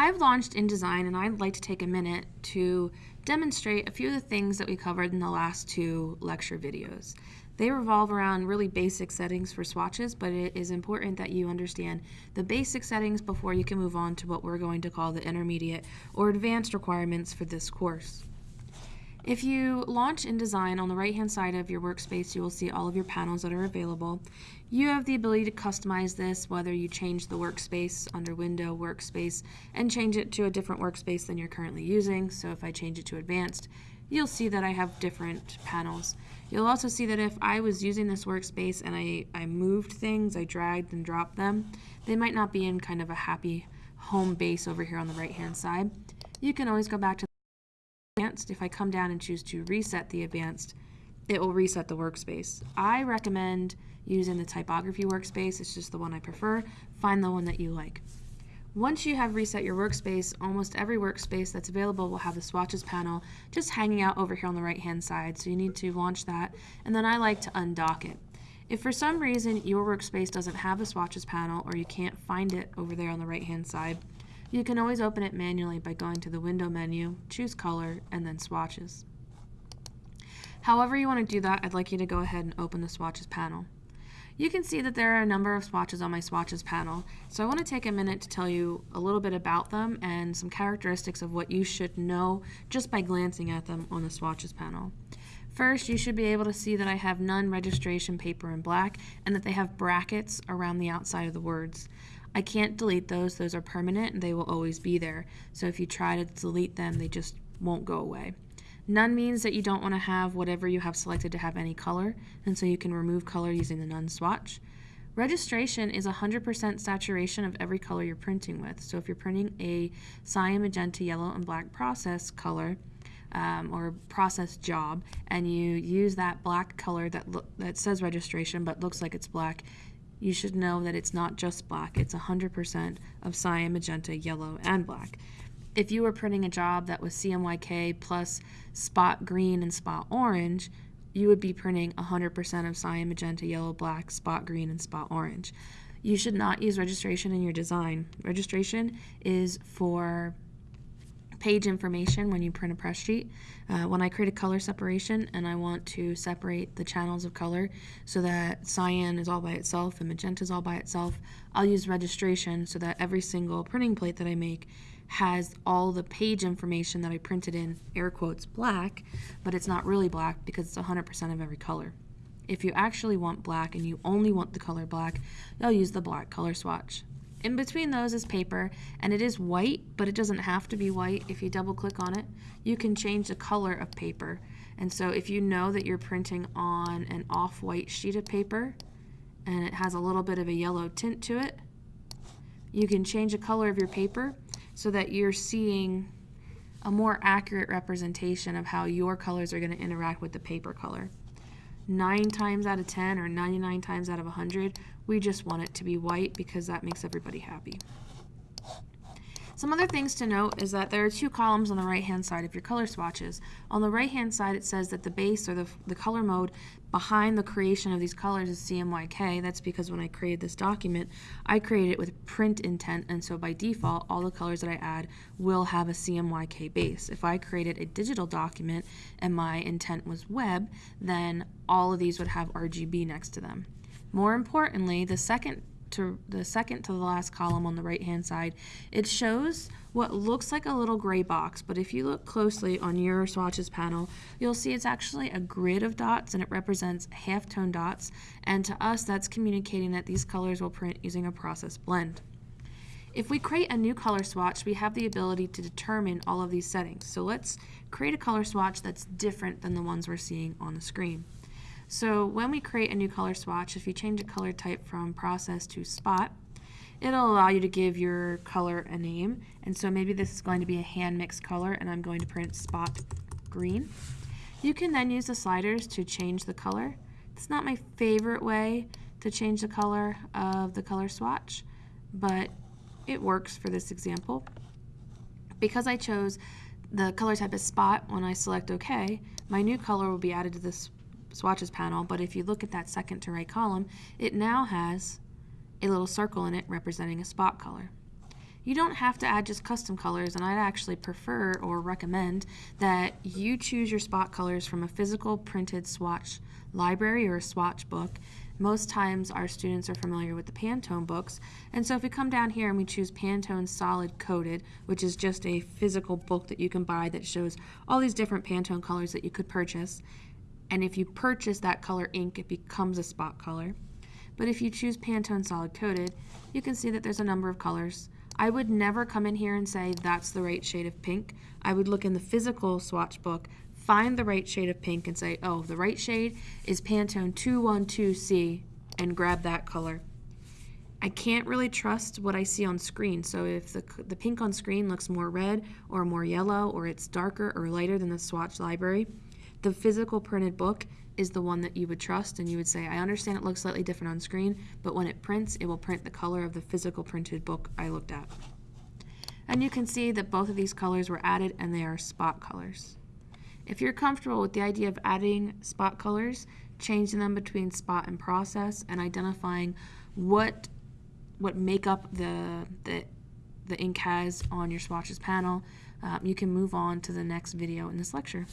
I've launched InDesign and I'd like to take a minute to demonstrate a few of the things that we covered in the last two lecture videos. They revolve around really basic settings for swatches, but it is important that you understand the basic settings before you can move on to what we're going to call the intermediate or advanced requirements for this course. If you launch InDesign on the right hand side of your workspace, you will see all of your panels that are available. You have the ability to customize this, whether you change the workspace under Window Workspace and change it to a different workspace than you're currently using. So if I change it to Advanced, you'll see that I have different panels. You'll also see that if I was using this workspace and I, I moved things, I dragged and dropped them, they might not be in kind of a happy home base over here on the right hand side. You can always go back to advanced, if I come down and choose to reset the advanced, it will reset the workspace. I recommend using the typography workspace. It's just the one I prefer. Find the one that you like. Once you have reset your workspace, almost every workspace that's available will have the swatches panel just hanging out over here on the right hand side. So you need to launch that and then I like to undock it. If for some reason your workspace doesn't have a swatches panel or you can't find it over there on the right hand side, you can always open it manually by going to the window menu, choose color, and then swatches. However you want to do that, I'd like you to go ahead and open the swatches panel. You can see that there are a number of swatches on my swatches panel, so I want to take a minute to tell you a little bit about them and some characteristics of what you should know just by glancing at them on the swatches panel. First, you should be able to see that I have none registration paper in black and that they have brackets around the outside of the words. I can't delete those. Those are permanent and they will always be there. So if you try to delete them, they just won't go away. None means that you don't want to have whatever you have selected to have any color, and so you can remove color using the none swatch. Registration is 100% saturation of every color you're printing with. So if you're printing a cyan, magenta, yellow, and black process color, um, or process job, and you use that black color that, that says registration but looks like it's black, you should know that it's not just black, it's 100% of cyan, magenta, yellow, and black. If you were printing a job that was CMYK plus spot green and spot orange, you would be printing 100% of cyan, magenta, yellow, black, spot green, and spot orange. You should not use registration in your design. Registration is for page information when you print a press sheet. Uh, when I create a color separation and I want to separate the channels of color so that cyan is all by itself and magenta is all by itself, I'll use registration so that every single printing plate that I make has all the page information that I printed in air quotes black, but it's not really black because it's 100% of every color. If you actually want black and you only want the color black, you'll use the black color swatch. In between those is paper, and it is white, but it doesn't have to be white. If you double click on it, you can change the color of paper. And so if you know that you're printing on an off-white sheet of paper, and it has a little bit of a yellow tint to it, you can change the color of your paper so that you're seeing a more accurate representation of how your colors are going to interact with the paper color. 9 times out of 10 or 99 times out of 100, we just want it to be white because that makes everybody happy. Some other things to note is that there are two columns on the right hand side of your color swatches. On the right hand side it says that the base or the, the color mode behind the creation of these colors is CMYK. That's because when I created this document I created it with print intent and so by default all the colors that I add will have a CMYK base. If I created a digital document and my intent was web then all of these would have RGB next to them. More importantly, the second to the second to the last column on the right hand side, it shows what looks like a little gray box, but if you look closely on your swatches panel, you'll see it's actually a grid of dots and it represents halftone dots, and to us that's communicating that these colors will print using a process blend. If we create a new color swatch, we have the ability to determine all of these settings. So let's create a color swatch that's different than the ones we're seeing on the screen. So when we create a new color swatch, if you change a color type from process to spot, it'll allow you to give your color a name. And so maybe this is going to be a hand mixed color and I'm going to print spot green. You can then use the sliders to change the color. It's not my favorite way to change the color of the color swatch, but it works for this example. Because I chose the color type as spot when I select OK, my new color will be added to this swatches panel, but if you look at that second to right column, it now has a little circle in it representing a spot color. You don't have to add just custom colors, and I'd actually prefer or recommend that you choose your spot colors from a physical printed swatch library or a swatch book. Most times our students are familiar with the Pantone books, and so if we come down here and we choose Pantone Solid Coated, which is just a physical book that you can buy that shows all these different Pantone colors that you could purchase, and if you purchase that color ink, it becomes a spot color. But if you choose Pantone Solid Coated, you can see that there's a number of colors. I would never come in here and say that's the right shade of pink. I would look in the physical swatch book, find the right shade of pink and say, oh, the right shade is Pantone 212C and grab that color. I can't really trust what I see on screen. So if the, the pink on screen looks more red or more yellow or it's darker or lighter than the swatch library, the physical printed book is the one that you would trust and you would say, I understand it looks slightly different on screen, but when it prints, it will print the color of the physical printed book I looked at. And you can see that both of these colors were added and they are spot colors. If you're comfortable with the idea of adding spot colors, changing them between spot and process, and identifying what what makeup the, the, the ink has on your swatches panel, um, you can move on to the next video in this lecture.